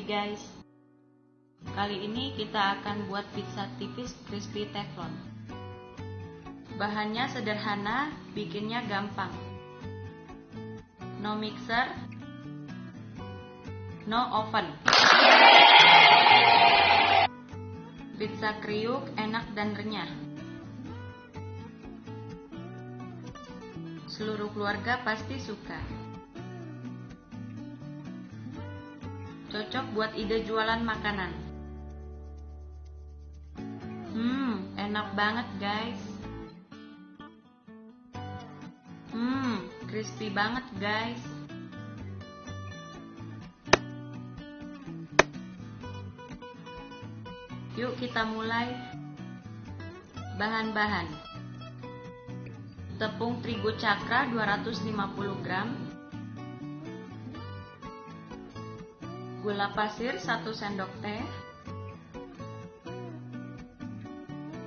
lagi guys. Kali ini kita akan buat pizza tipis crispy teflon. Bahannya sederhana, bikinnya gampang. No mixer. No oven. Pizza kriuk enak dan renyah. Seluruh keluarga pasti suka Cocok buat ide jualan makanan. Hmm, enak banget guys. Hmm, crispy banget guys. Yuk kita mulai. Bahan-bahan. Tepung terigu cakra 250 gram, gula pasir 1 sendok teh,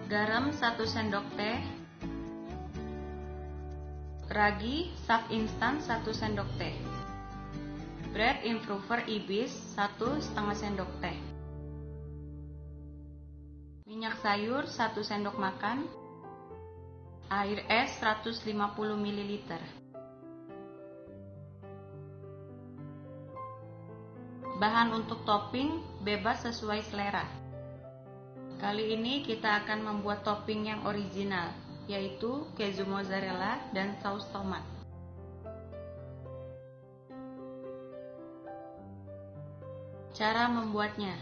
garam 1 sendok teh, ragi saf instan 1 sendok teh, bread improver ibis 1 setengah sendok teh, minyak sayur 1 sendok makan, air es 150 ml. Bahan untuk topping bebas sesuai selera. Kali ini kita akan membuat topping yang original, yaitu keju mozzarella dan saus tomat. Cara membuatnya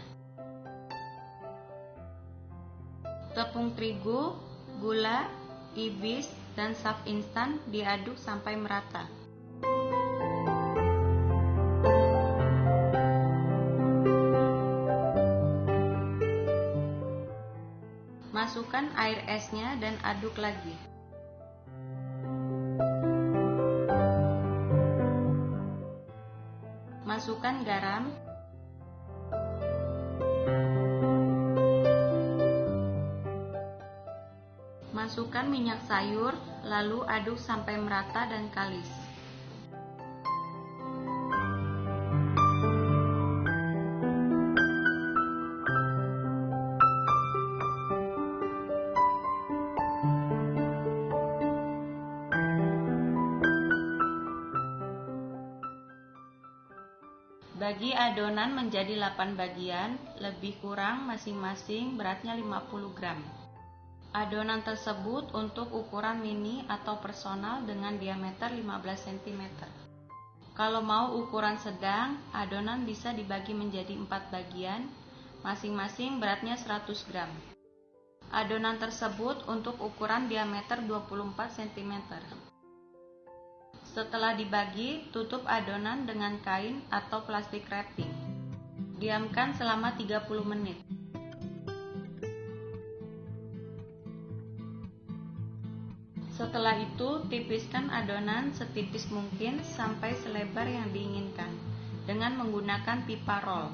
Tepung terigu, gula, ibis, dan saf instan diaduk sampai merata. Masukkan air esnya dan aduk lagi. Masukkan garam. Masukkan minyak sayur, lalu aduk sampai merata dan kalis. Bagi adonan menjadi 8 bagian, lebih kurang masing-masing beratnya 50 gram. Adonan tersebut untuk ukuran mini atau personal dengan diameter 15 cm. Kalau mau ukuran sedang, adonan bisa dibagi menjadi 4 bagian, masing-masing beratnya 100 gram. Adonan tersebut untuk ukuran diameter 24 cm. Setelah dibagi, tutup adonan dengan kain atau plastik wrapping. Diamkan selama 30 menit. Setelah itu, tipiskan adonan setipis mungkin sampai selebar yang diinginkan dengan menggunakan pipa roll.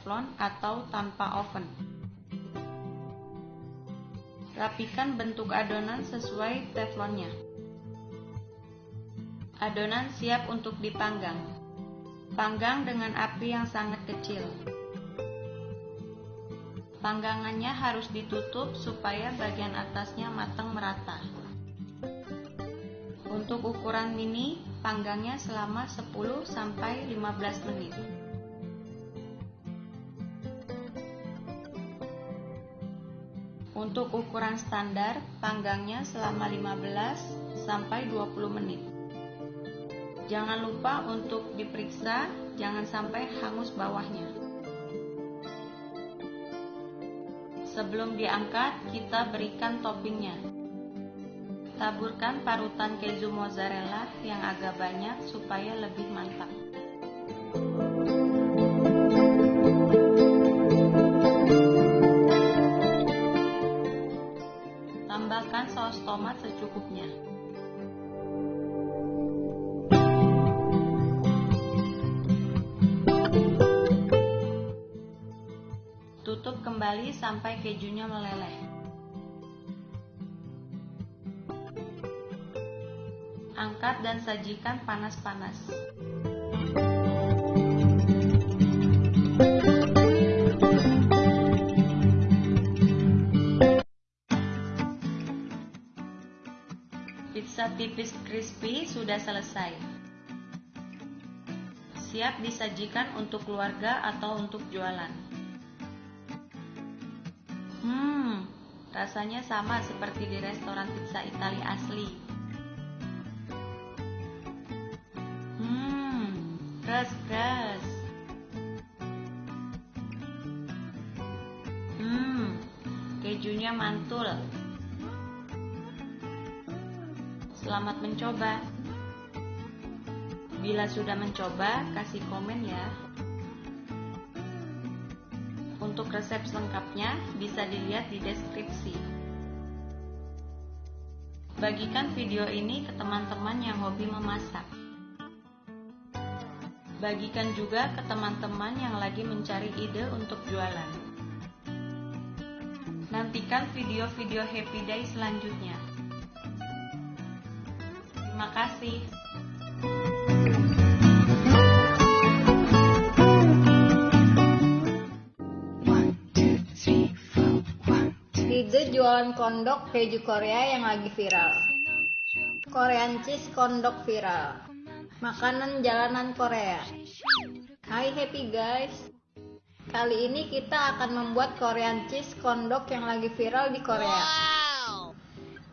Teflon atau tanpa oven. Rapikan bentuk adonan sesuai teflonnya. Adonan siap untuk dipanggang. Panggang dengan api yang sangat kecil. Panggangannya harus ditutup supaya bagian atasnya matang merata. Untuk ukuran mini, panggangnya selama 10 sampai 15 menit. Untuk ukuran standar, panggangnya selama 15 sampai 20 menit. Jangan lupa untuk diperiksa, jangan sampai hangus bawahnya. Sebelum diangkat, kita berikan toppingnya. Taburkan parutan keju mozzarella yang agak banyak supaya lebih mantap. Tambahkan saus tomat secukupnya. Tutup kembali sampai kejunya meleleh. Angkat dan sajikan panas-panas. Tipis crispy sudah selesai. Siap disajikan untuk keluarga atau untuk jualan. Hmm, rasanya sama seperti di restoran pizza Italia asli. Hmm, keras-keras. Hmm, kejunya mantul. Selamat mencoba. Bila sudah mencoba, kasih komen ya. Untuk resep lengkapnya bisa dilihat di deskripsi. Bagikan video ini ke teman-teman yang hobi memasak. Bagikan juga ke teman-teman yang lagi mencari ide untuk jualan. Nantikan video-video Happy Day selanjutnya. Kasih. Ide jualan kondok keju Korea yang lagi viral. Korean cheese kondok viral. Makanan jalanan Korea. Hai happy guys. Kali ini kita akan membuat Korean cheese kondok yang lagi viral di Korea.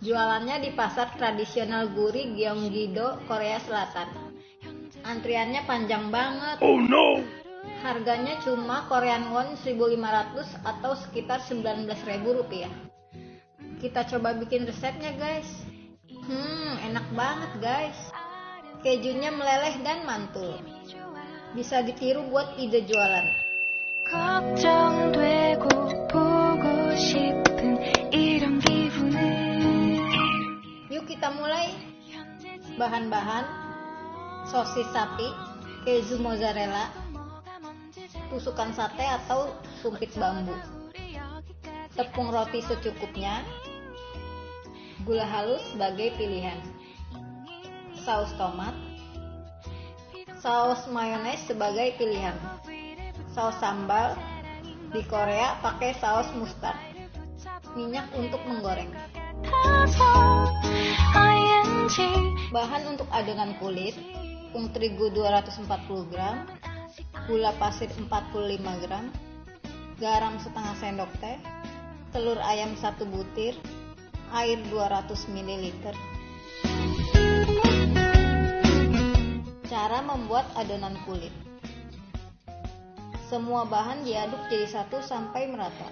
Jualannya di pasar tradisional Guri Gyeonggi-do, Korea Selatan. Antriannya panjang banget. Oh no! Harganya cuma Korean won 1500 atau sekitar 19.000 rupiah. Kita coba bikin resepnya guys. Hmm, enak banget guys. Kejunya meleleh dan mantul. Bisa ditiru buat ide jualan. 걱정되고 보고 싶 Kita mulai. Bahan-bahan. Sosis sapi, keju mozzarella, tusukan sate atau sumpit bambu, tepung roti secukupnya, gula halus sebagai pilihan, saus tomat, saus mayones sebagai pilihan, saus sambal, di Korea pakai saus mustard, minyak untuk menggoreng. Bahan untuk adonan kulit, tepung terigu 240 gram, gula pasir 45 gram, garam setengah sendok teh, telur ayam satu butir, air 200 ml. Cara membuat adonan kulit. Semua bahan diaduk jadi satu sampai merata.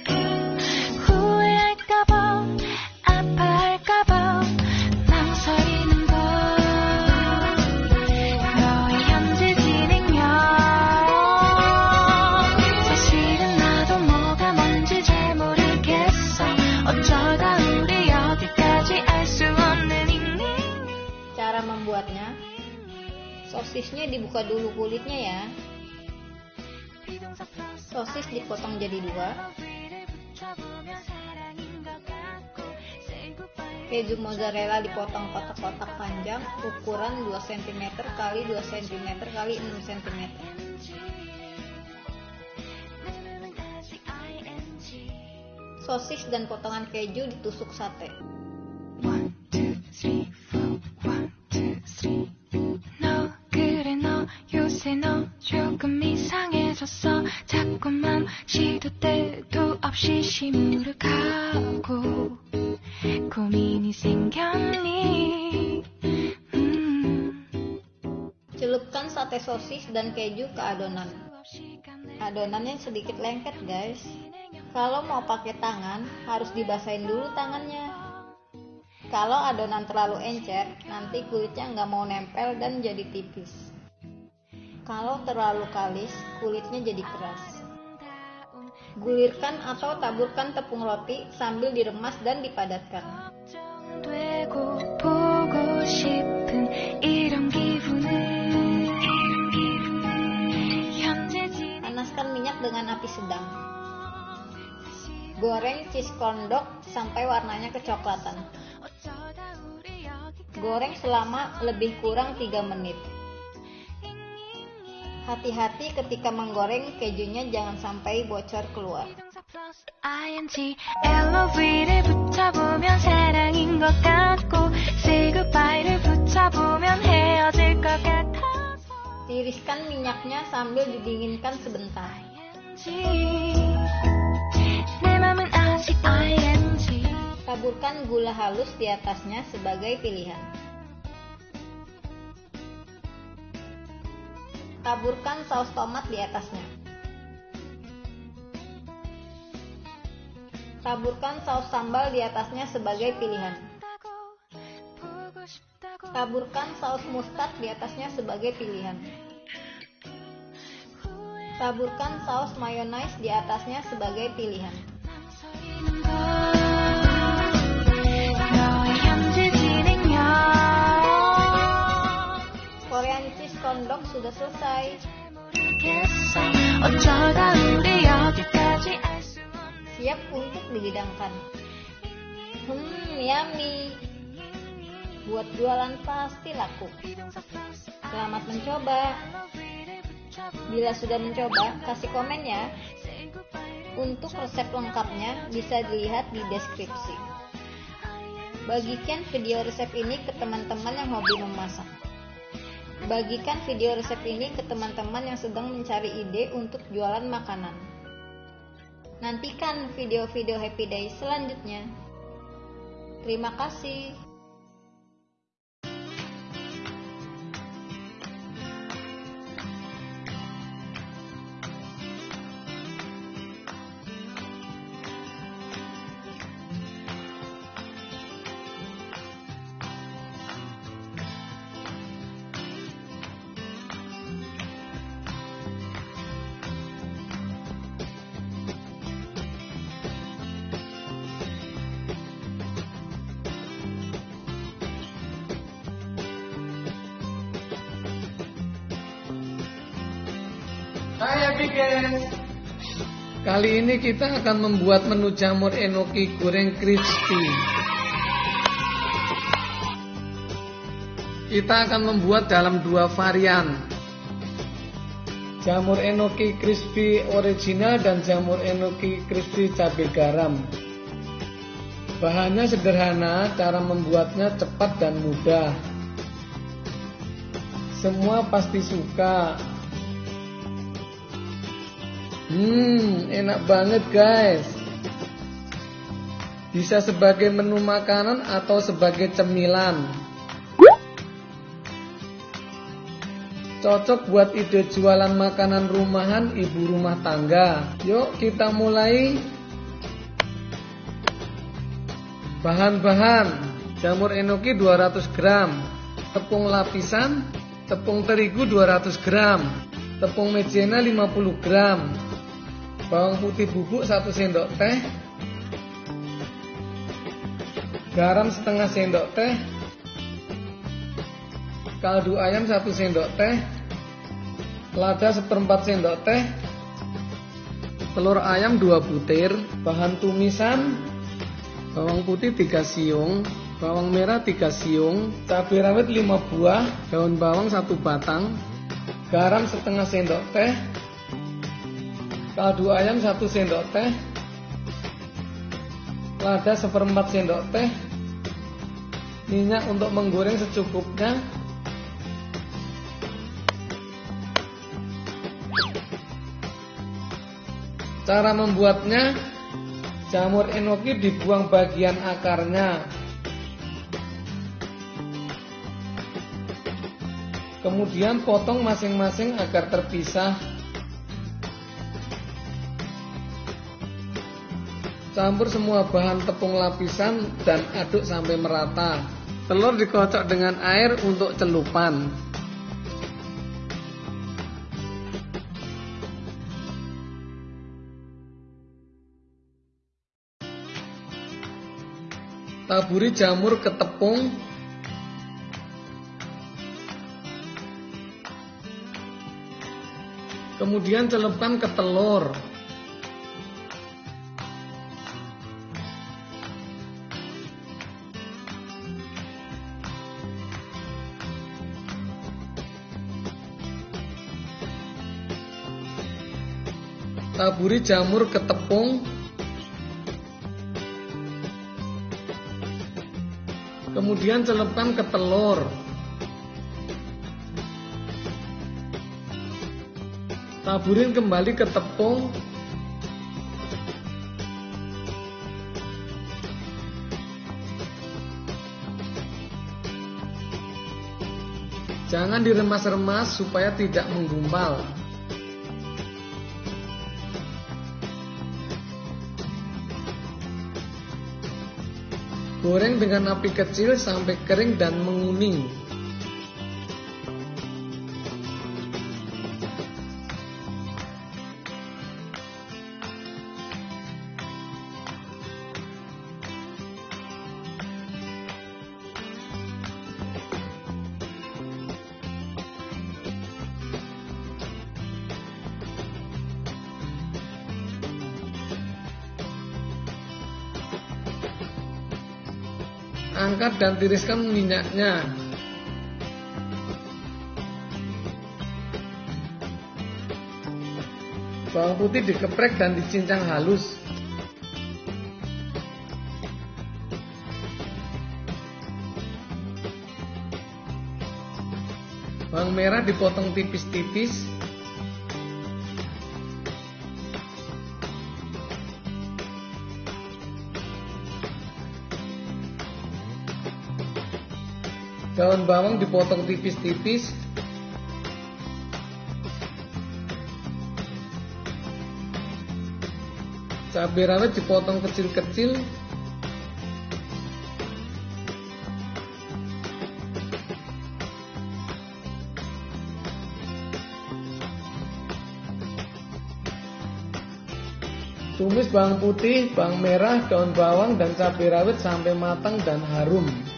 dipotong jadi dua, keju mozzarella dipotong kotak-kotak panjang ukuran 2 cm kali 2 cm kali 6 cm. Sosis dan potongan keju ditusuk sate. One, two, three, four. One, two, three. sosis dan keju ke adonan. 없이 가네 Adonannya sedikit lengket guys. Kalau mau pakai tangan, harus dibasahin dulu tangannya. Kalau adonan terlalu encer, nanti kulitnya nggak mau nempel dan jadi tipis. Kalau terlalu kalis, kulitnya jadi keras. Gulirkan atau taburkan tepung roti sambil diremas dan dipadatkan. 걱정되고 보고 싶 api sedang. Goreng cheese kondok sampai warnanya kecoklatan. Goreng selama lebih kurang 3 menit. Hati-hati ketika menggoreng kejunya jangan sampai bocor keluar. Tiriskan minyaknya sambil didinginkan sebentar. Taburkan gula halus di atasnya sebagai pilihan. Taburkan saus tomat di atasnya. Taburkan saus sambal di atasnya sebagai pilihan. Taburkan saus mustard di atasnya sebagai pilihan. Taburkan saus mayonnaise di atasnya sebagai pilihan. Korean cheese kondok sudah selesai. Siap untuk dihidangkan. Hmm, yummy. Buat jualan pasti laku. Selamat mencoba. Bila sudah mencoba, kasih komen ya. Untuk resep lengkapnya bisa dilihat di deskripsi. Bagikan video resep ini ke teman-teman yang hobi memasak. Bagikan video resep ini ke teman-teman yang sedang mencari ide untuk jualan makanan. Nantikan video-video Happy Day selanjutnya. Terima kasih. Ini kita akan membuat menu jamur enoki goreng crispy. Kita akan membuat dalam dua varian. Jamur enoki crispy original dan jamur enoki crispy cabai garam. Bahannya sederhana, cara membuatnya cepat dan mudah. Semua pasti suka. Hmm, enak banget guys. Bisa sebagai menu makanan atau sebagai cemilan. Cocok buat ide jualan makanan rumahan ibu rumah tangga. Yuk kita mulai. Bahan-bahan Jamur enoki 200 gram Tepung lapisan Tepung terigu 200 gram Tepung mejena 50 gram Bawang putih bubuk 1 sendok teh. Garam setengah sendok teh. Kaldu ayam 1 sendok teh. Lada seperempat sendok teh. Telur ayam 2 butir. Bahan tumisan Bawang putih 3 siung. Bawang merah 3 siung. Cabai rawit 5 buah. Daun bawang 1 batang. Garam setengah sendok teh Kaldu ayam 1 sendok teh. Lada seperempat sendok teh. Minyak untuk menggoreng secukupnya. Cara membuatnya Jamur enoki dibuang bagian akarnya. Kemudian potong masing-masing agar terpisah Campur semua bahan tepung lapisan dan aduk sampai merata. Telur dikocok dengan air untuk celupan. Taburi jamur ke tepung. Kemudian celupkan ke telur Taburi jamur ke tepung. Kemudian celupkan ke telur. Taburin kembali ke tepung. Jangan diremas-remas supaya tidak menggumpal. Goreng dengan api kecil sampai kering dan menguning. Angkat dan tiriskan minyaknya. Bawang putih dikeprek dan dicincang halus. Bawang merah dipotong tipis-tipis. Daun bawang dipotong tipis-tipis. Cabai rawit dipotong kecil-kecil. Tumis bawang putih, bawang merah, daun bawang, dan cabai rawit sampai matang dan harum.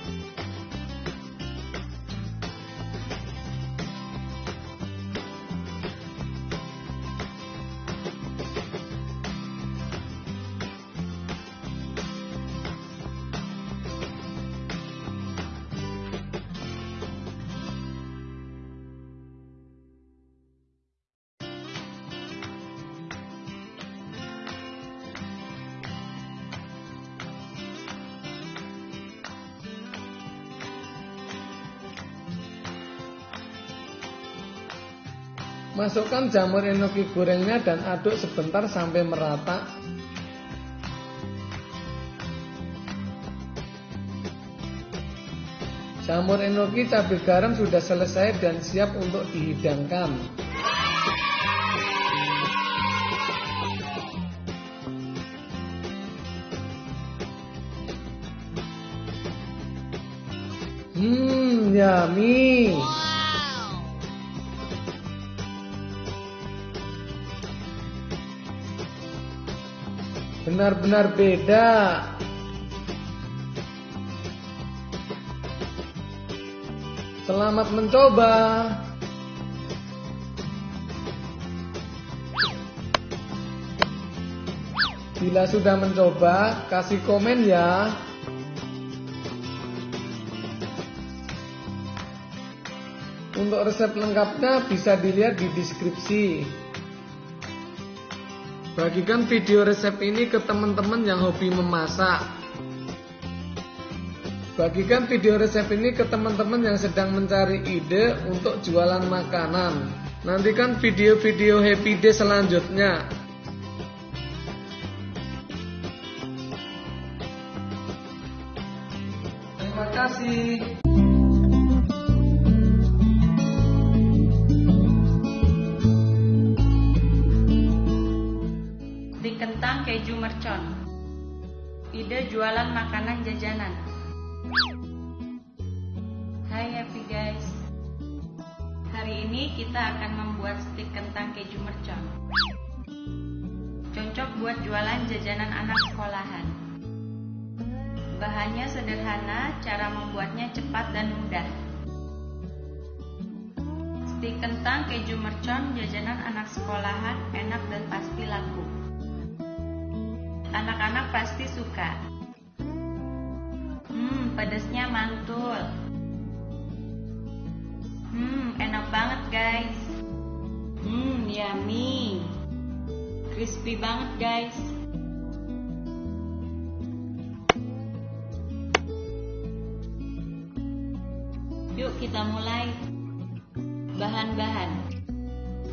Masukkan jamur enoki gorengnya dan aduk sebentar sampai merata. Jamur enoki cabai garam sudah selesai dan siap untuk dihidangkan. Hmm, yummy. Benar-benar beda. Selamat mencoba. Bila sudah mencoba, kasih komen ya. Untuk resep lengkapnya bisa dilihat di deskripsi. Bagikan video resep ini ke teman-teman yang hobi memasak. Bagikan video resep ini ke teman-teman yang sedang mencari ide untuk jualan makanan. Nantikan video-video happy day selanjutnya. Terima kasih. Jualan makanan jajanan. Hai happy guys. Hari ini kita akan membuat stik kentang keju mercon. Cocok buat jualan jajanan anak sekolahan. Bahannya sederhana, cara membuatnya cepat dan mudah. Stik kentang keju mercon jajanan anak sekolahan enak dan pasti laku. Anak-anak pasti suka. Pedasnya mantul. Hmm, enak banget guys. Hmm, yummy. Crispy banget guys. Yuk kita mulai. Bahan-bahan.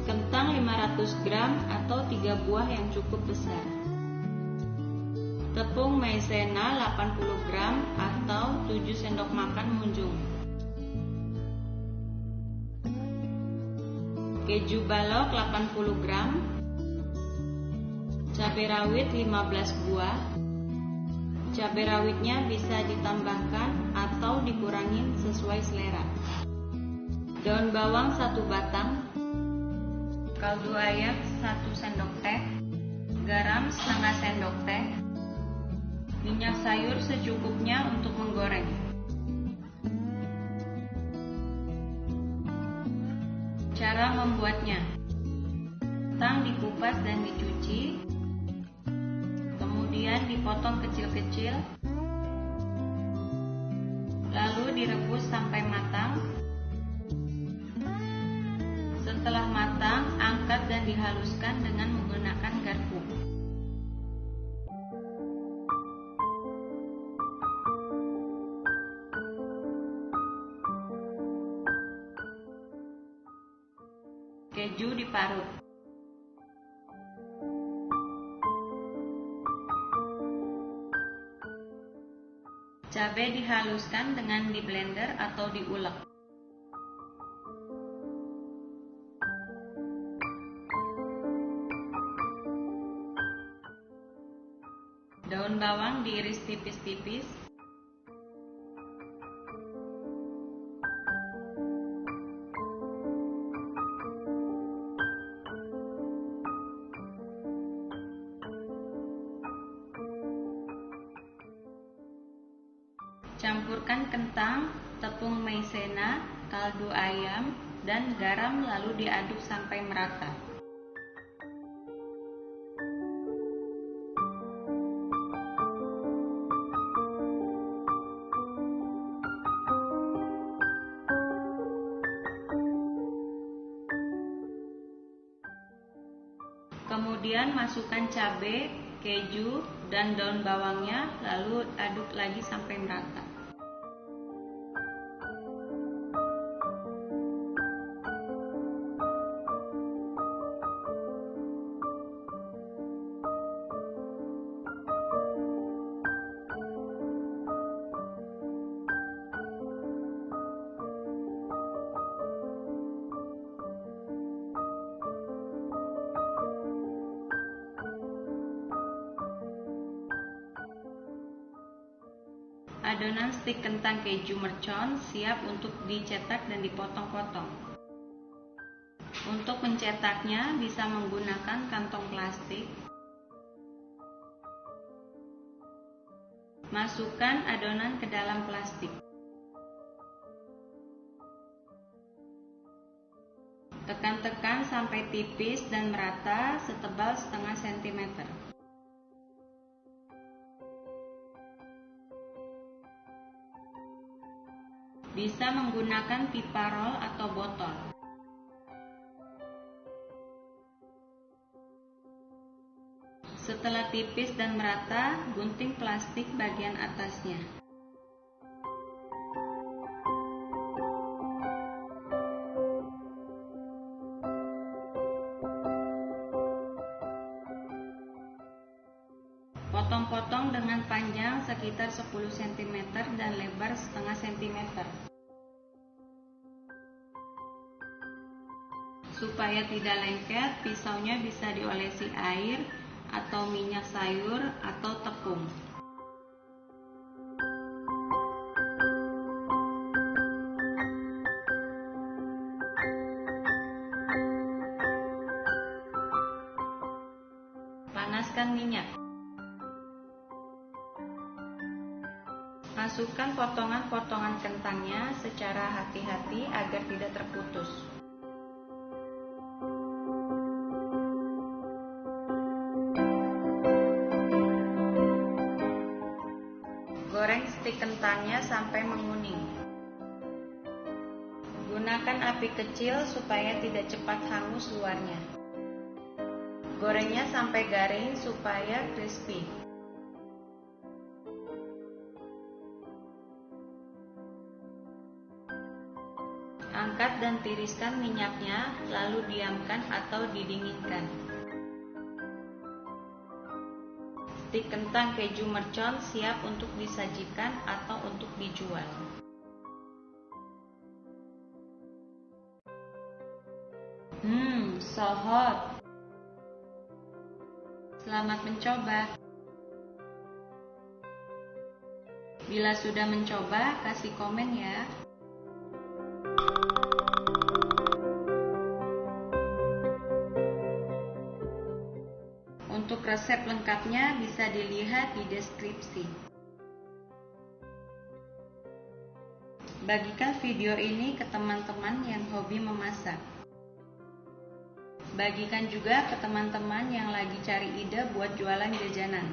Kentang 500 gram atau 3 buah yang cukup besar. Tepung maizena 80 gram atau 7 sendok makan munjung. Keju balok 80 gram. Cabai rawit 15 buah. Cabai rawitnya bisa ditambahkan atau dikurangin sesuai selera. Daun bawang satu batang, kaldu ayam satu sendok teh, garam setengah sendok teh, minyak sayur secukupnya untuk menggoreng. Cara membuatnya. Kentang dikupas dan dicuci. Kemudian dipotong kecil-kecil. Lalu direbus sampai matang. Setelah matang, angkat dan dihaluskan dengan menggunakan dihaluskan dengan di blender atau diulek. Daun bawang diiris tipis-tipis. Merata. Kemudian masukkan cabai, keju, dan daun bawangnya lalu aduk lagi sampai merata. Adonan stik kentang keju mercon siap untuk dicetak dan dipotong-potong. Untuk mencetaknya bisa menggunakan kantong plastik. Masukkan adonan ke dalam plastik. Tekan-tekan sampai tipis dan merata setebal setengah sentimeter. Bisa menggunakan pipa roll atau botol. Setelah tipis dan merata, gunting plastik bagian atasnya. Potong-potong dengan panjang sekitar 10 cm dan lebar setengah cm. Supaya tidak lengket, pisaunya bisa diolesi air atau minyak sayur atau tepung. Kecil supaya tidak cepat hangus luarnya. Gorengnya sampai garing supaya crispy. Angkat dan tiriskan minyaknya, lalu diamkan atau didinginkan. Stik kentang keju mercon siap untuk disajikan atau untuk dijual. Hmm, so hot. Selamat mencoba. Bila sudah mencoba, kasih komen ya. Untuk resep lengkapnya bisa dilihat di deskripsi. Bagikan video ini ke teman-teman yang hobi memasak. Bagikan juga ke teman-teman yang lagi cari ide buat jualan jajanan.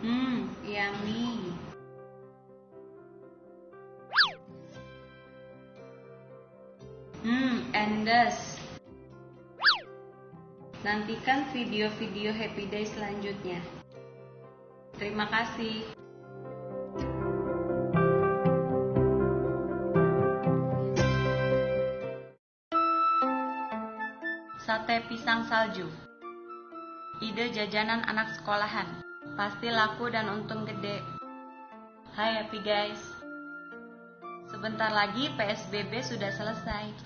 Hmm, yummy. Hmm, endes. Nantikan video-video Happy Day selanjutnya. Terima kasih. Sate pisang salju. Ide jajanan anak sekolahan. Pasti laku dan untung gede. Hai happy guys. Sebentar lagi PSBB sudah selesai.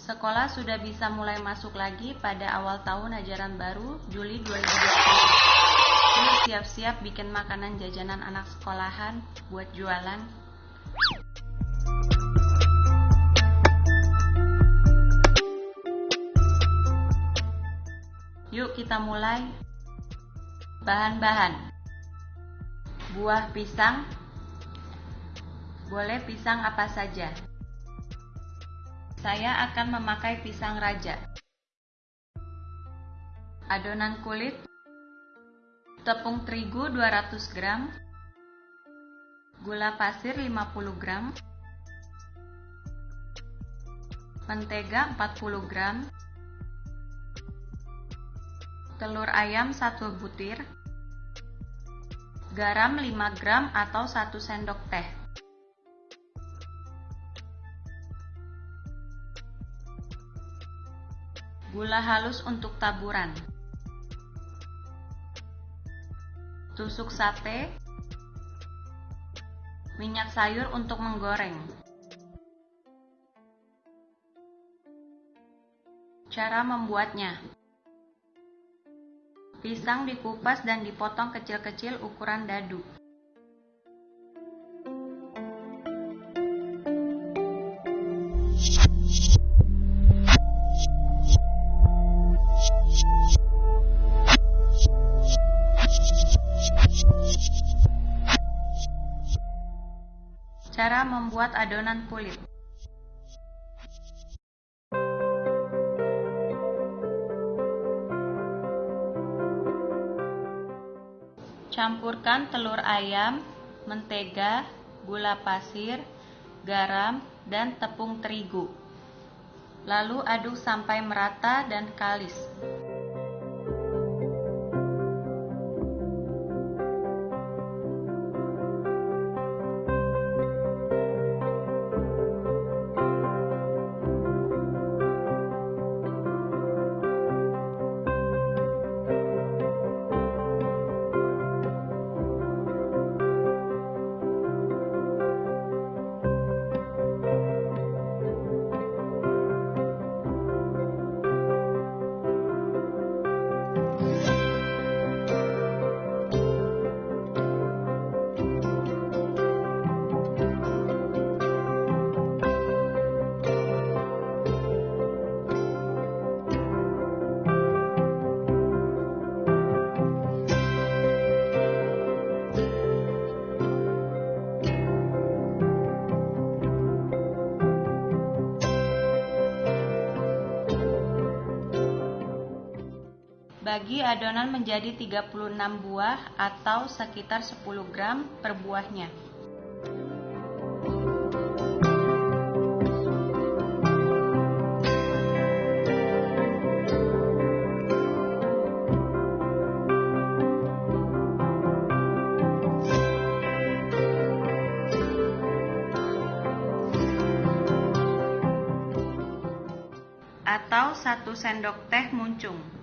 Sekolah sudah bisa mulai masuk lagi pada awal tahun ajaran baru Juli 2020. Yuk siap-siap bikin makanan jajanan anak sekolahan buat jualan. Yuk kita mulai. Bahan-bahan. Buah pisang. Boleh pisang apa saja. Saya akan memakai pisang raja. Adonan kulit. Tepung terigu 200 gram. Gula pasir 50 gram. Mentega 40 gram telur ayam 1 butir, garam 5 gram atau 1 sendok teh. Gula halus untuk taburan. Tusuk sate. Minyak sayur untuk menggoreng. Cara membuatnya. Pisang dikupas dan dipotong kecil-kecil ukuran dadu. Cara membuat adonan kulit. Campurkan telur ayam, mentega, gula pasir, garam, dan tepung terigu. Lalu aduk sampai merata dan kalis. lagi adonan menjadi 36 buah atau sekitar 10 gram per buahnya. atau 1 sendok teh muncung.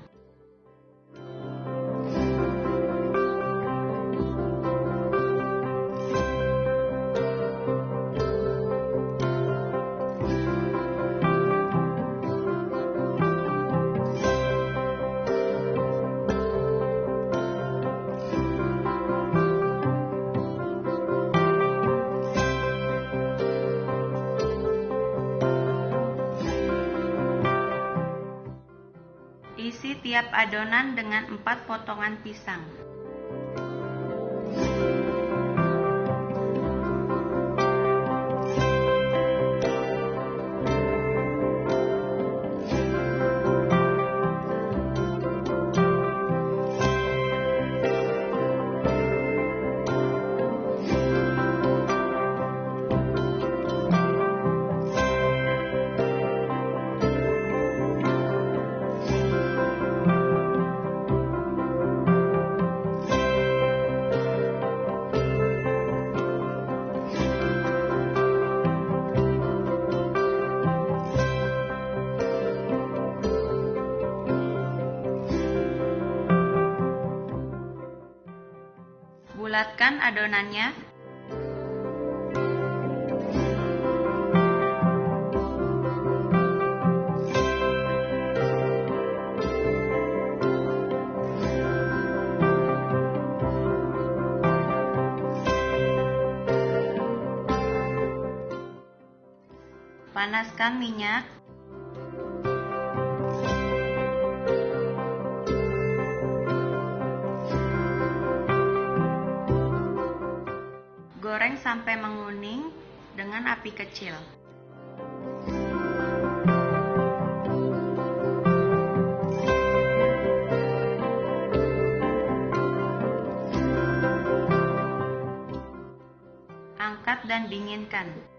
Adonan dengan 4 potongan pisang. Bulatkan adonannya. Panaskan minyak. Kecil. Angkat dan dinginkan.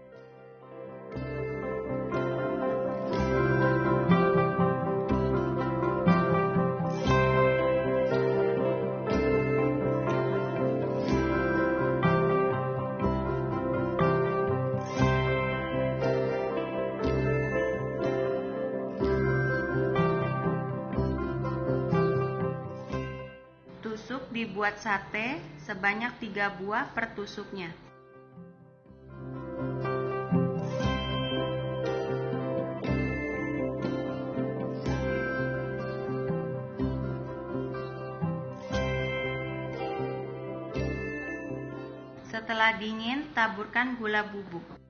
Dibuat sate sebanyak 3 buah per tusuknya. Setelah dingin, taburkan gula bubuk.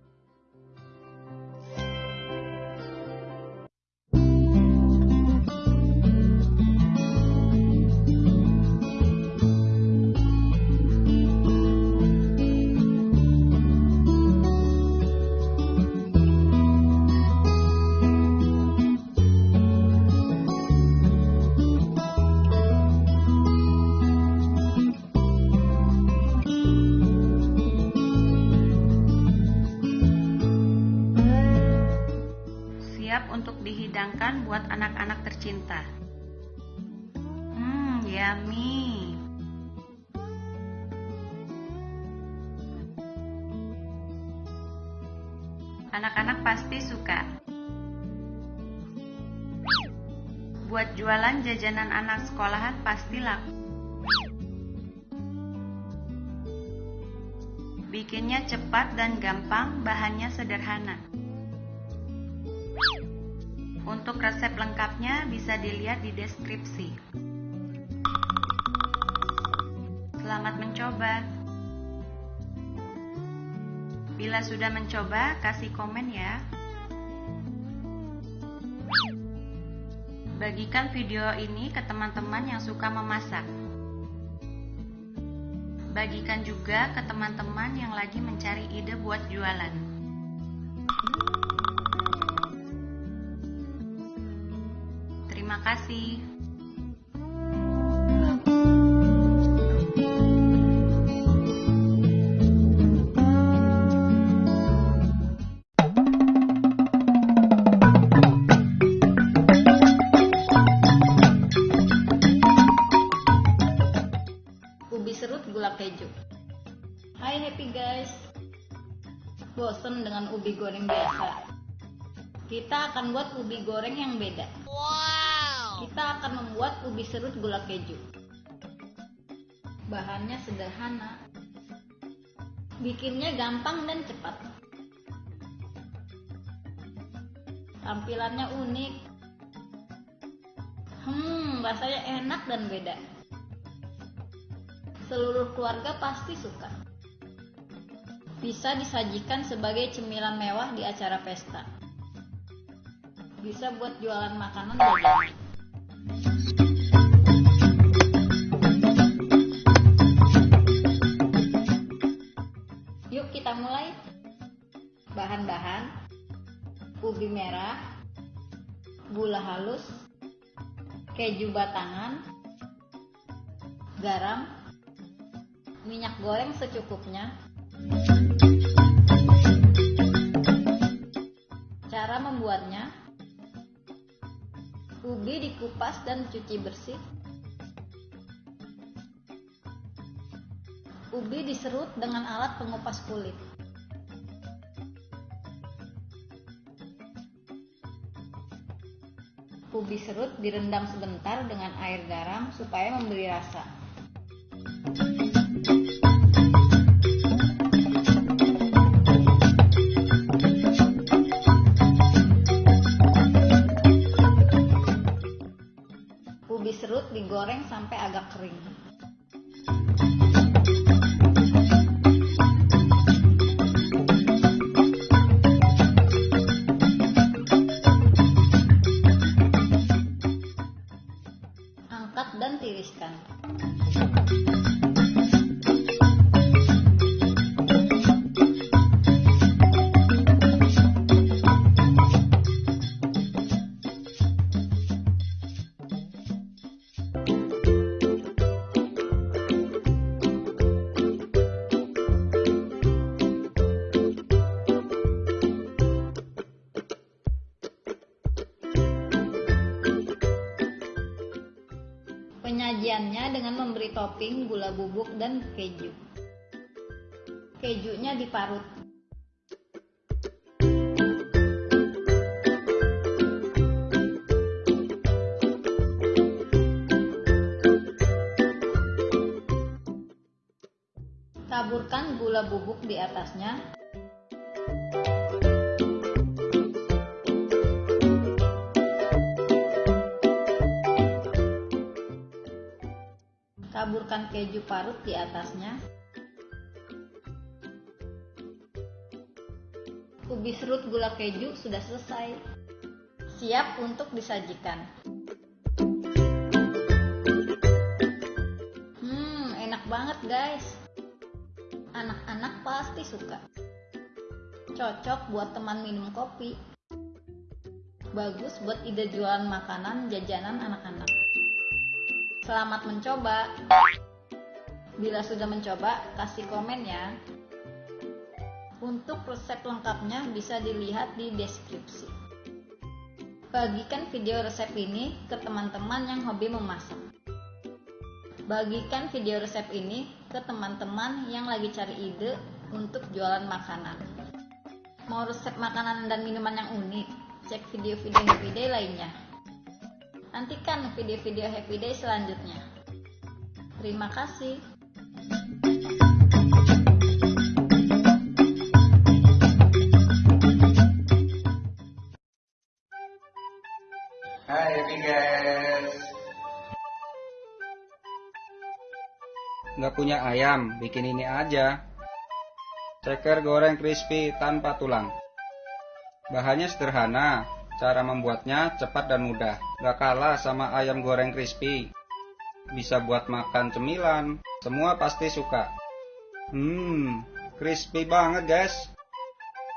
Anak-anak pasti suka. Buat jualan jajanan anak sekolahan pasti laku. Bikinnya cepat dan gampang, bahannya sederhana. Untuk resep lengkapnya bisa dilihat di deskripsi. Selamat mencoba. Bila sudah mencoba, kasih komen ya. Bagikan video ini ke teman-teman yang suka memasak. Bagikan juga ke teman-teman yang lagi mencari ide buat jualan. Terima kasih. Ubi serut gula keju. Bahannya sederhana. Bikinnya gampang dan cepat. Tampilannya unik. Hmm, rasanya enak dan beda. Seluruh keluarga pasti suka. Bisa disajikan sebagai cemilan mewah di acara pesta. Bisa buat jualan makanan jajanan. Bahan-bahan ubi merah, gula halus, keju batangan, garam, minyak goreng secukupnya. Cara membuatnya Ubi dikupas dan cuci bersih. Ubi diserut dengan alat pengupas kulit. Ubi serut direndam sebentar dengan air garam supaya memberi rasa. Ubi serut digoreng sampai agak kering. Di atasnya. Taburkan keju parut di atasnya. Ubi serut gula keju sudah selesai. Siap untuk disajikan. Hmm, enak banget guys. Anak-anak pasti suka. Cocok buat teman minum kopi. Bagus buat ide jualan makanan jajanan anak-anak. Selamat mencoba. Bila sudah mencoba, kasih komen ya. Untuk resep lengkapnya bisa dilihat di deskripsi. Bagikan video resep ini ke teman-teman yang hobi memasak. Bagikan video resep ini ke teman-teman yang lagi cari ide untuk jualan makanan. Mau resep makanan dan minuman yang unik? Cek video-video Happy Day lainnya. Nantikan video-video Happy Day selanjutnya. Terima kasih. Punya ayam, bikin ini aja. Ceker goreng crispy tanpa tulang. Bahannya sederhana, cara membuatnya cepat dan mudah. Nggak kalah sama ayam goreng crispy. Bisa buat makan cemilan, semua pasti suka. Hmm, crispy banget guys.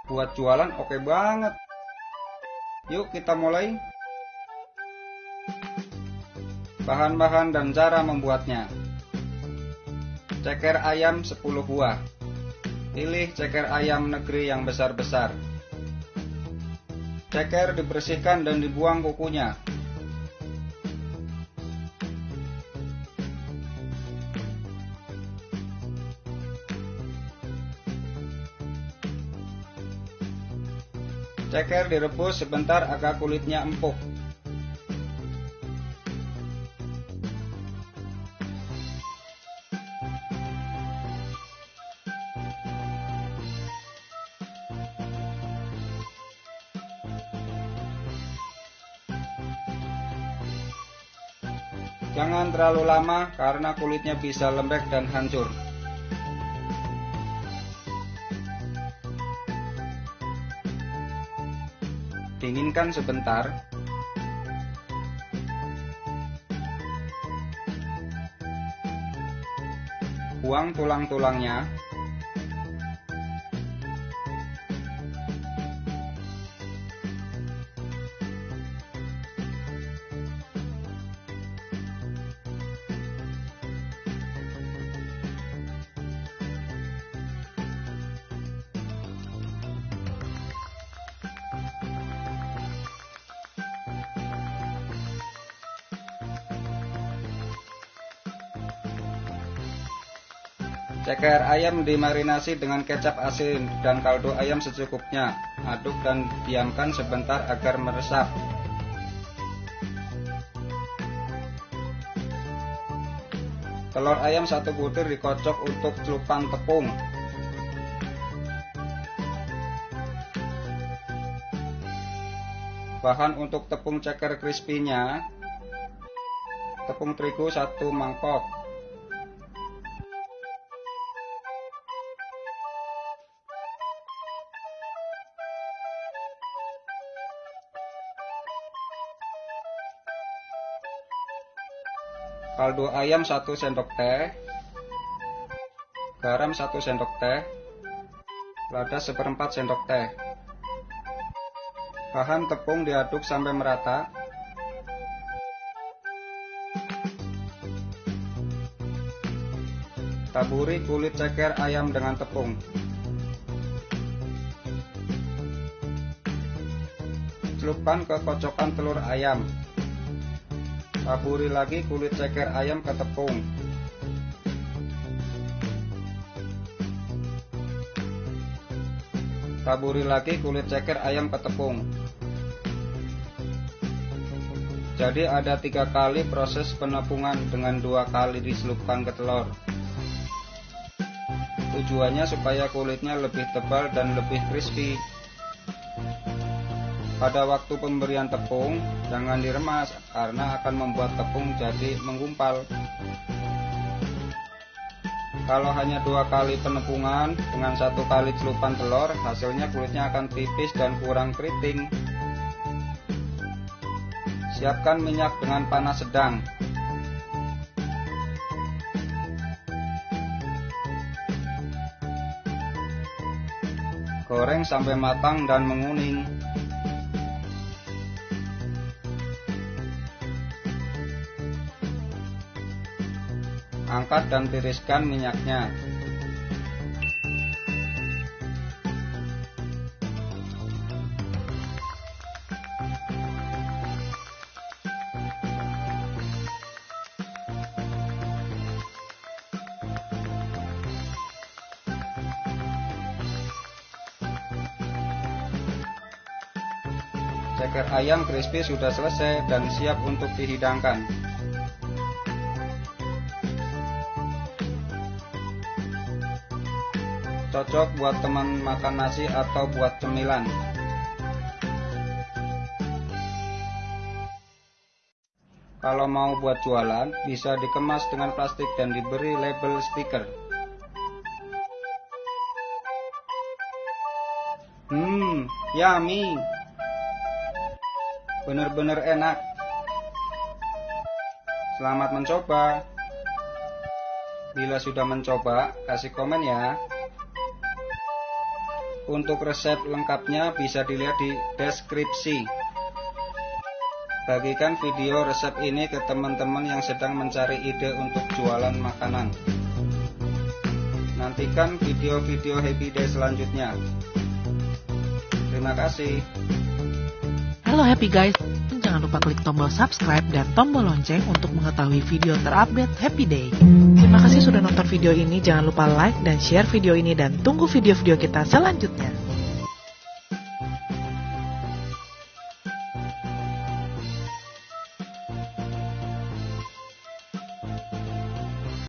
Buat jualan oke banget. Yuk kita mulai. Bahan-bahan dan cara membuatnya. Ceker ayam 10 buah. Pilih ceker ayam negeri yang besar-besar. Ceker dibersihkan dan dibuang kukunya. Ceker direbus sebentar agar kulitnya empuk. Terlalu lama karena kulitnya bisa lembek dan hancur. Dinginkan sebentar. Buang tulang-tulangnya. Ceker ayam dimarinasi dengan kecap asin dan kaldu ayam secukupnya. Aduk dan diamkan sebentar agar meresap. Telur ayam satu butir dikocok untuk celupan tepung. Bahan untuk tepung ceker crispy-nya Tepung terigu satu mangkok kaldu ayam 1 sendok teh, garam 1 sendok teh, lada seperempat sendok teh. Bahan tepung diaduk sampai merata. Taburi kulit ceker ayam dengan tepung. Celupkan ke kocokan telur ayam. Taburi lagi kulit ceker ayam ke tepung. Taburi lagi kulit ceker ayam ke tepung. Jadi ada tiga kali proses penepungan dengan dua kali diselupkan ke telur. Tujuannya supaya kulitnya lebih tebal dan lebih crispy. Pada waktu pemberian tepung, jangan diremas karena akan membuat tepung jadi menggumpal. Kalau hanya dua kali penepungan dengan satu kali celupan telur, hasilnya kulitnya akan tipis dan kurang keriting. Siapkan minyak dengan panas sedang. Goreng sampai matang dan menguning. Angkat dan tiriskan minyaknya. Ceker ayam crispy sudah selesai dan siap untuk dihidangkan. Cocok buat teman makan nasi atau buat cemilan. Kalau mau buat jualan, bisa dikemas dengan plastik dan diberi label stiker. Hmm, yummy. Bener-bener enak. Selamat mencoba. Bila sudah mencoba, kasih komen ya. Untuk resep lengkapnya bisa dilihat di deskripsi. Bagikan video resep ini ke teman-teman yang sedang mencari ide untuk jualan makanan. Nantikan video-video Happy Day selanjutnya. Terima kasih. Halo Happy Guys, jangan lupa klik tombol subscribe dan tombol lonceng untuk mengetahui video terupdate Happy Day. Terima kasih sudah nonton video ini, jangan lupa like dan share video ini dan tunggu video-video kita selanjutnya.